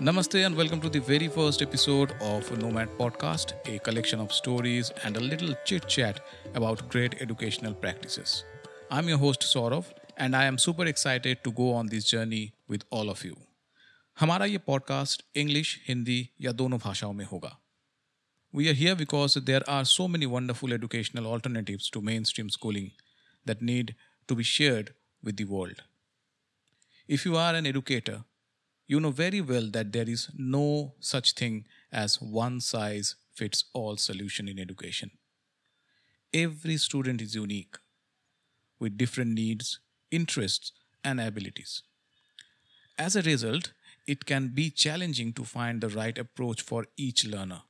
Namaste and welcome to the very first episode of Nomad Podcast, a collection of stories and a little chit chat about great educational practices. I'm your host Saurav and I am super excited to go on this journey with all of you. हमारा ये podcast English Hindi या दोनों भाषाओं में होगा We are here because there are so many wonderful educational alternatives to mainstream schooling that need to be shared with the world. If you are an educator, you know very well that there is no such thing as one size fits all solution in education. Every student is unique with different needs, interests, and abilities. As a result, it can be challenging to find the right approach for each learner.